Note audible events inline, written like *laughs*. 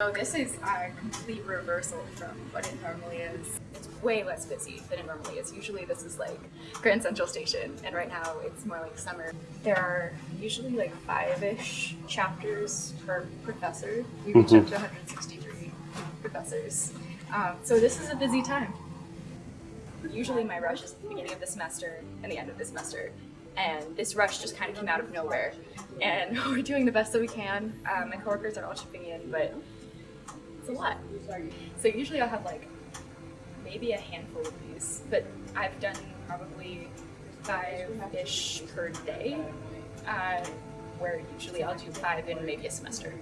So this is a complete reversal from what it normally is. It's way less busy than it normally is. Usually this is like Grand Central Station and right now it's more like summer. There are usually like five-ish chapters per professor. We reach up to 163 professors. Um, so this is a busy time. Usually my rush is at the beginning of the semester and the end of the semester. And this rush just kind of came out of nowhere. And *laughs* we're doing the best that we can. Um, my coworkers are all chipping in, but a lot. So usually I'll have like maybe a handful of these, but I've done probably five-ish per day, uh, where usually I'll do five in maybe a semester.